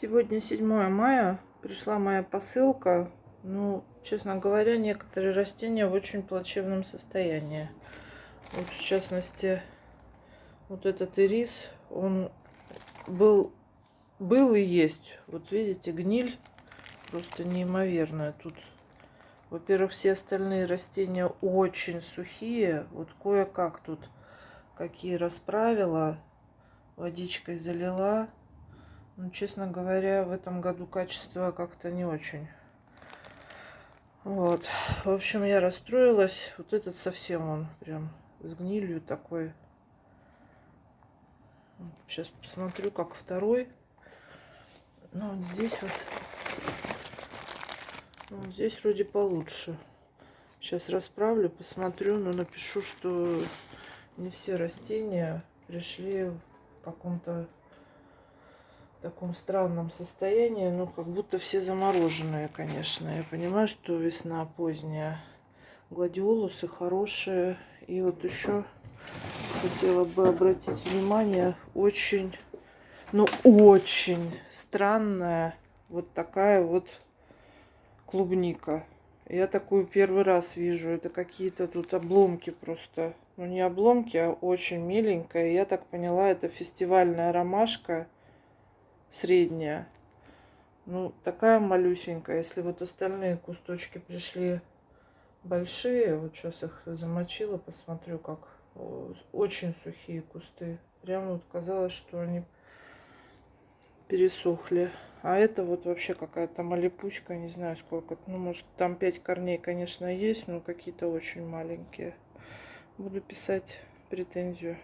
Сегодня 7 мая, пришла моя посылка. Ну, честно говоря, некоторые растения в очень плачевном состоянии. Вот, в частности, вот этот ирис, он был, был и есть. Вот видите, гниль просто неимоверная. Тут, во-первых, все остальные растения очень сухие. Вот кое-как тут какие расправила, водичкой залила. Ну, честно говоря, в этом году качество как-то не очень. Вот. В общем, я расстроилась. Вот этот совсем он прям с гнилью такой. Сейчас посмотрю, как второй. Ну, вот здесь вот. Вот здесь вроде получше. Сейчас расправлю, посмотрю, но напишу, что не все растения пришли в каком-то таком странном состоянии, ну, как будто все замороженные, конечно. Я понимаю, что весна поздняя. Гладиолусы хорошие. И вот еще хотела бы обратить внимание, очень, ну, очень странная вот такая вот клубника. Я такую первый раз вижу. Это какие-то тут обломки просто. Ну, не обломки, а очень миленькая. Я так поняла, это фестивальная ромашка средняя. Ну, такая малюсенькая. Если вот остальные кусточки пришли большие, вот сейчас их замочила, посмотрю, как очень сухие кусты. Прям вот казалось, что они пересохли. А это вот вообще какая-то малипуська, не знаю сколько. Ну, может, там 5 корней, конечно, есть, но какие-то очень маленькие. Буду писать претензию.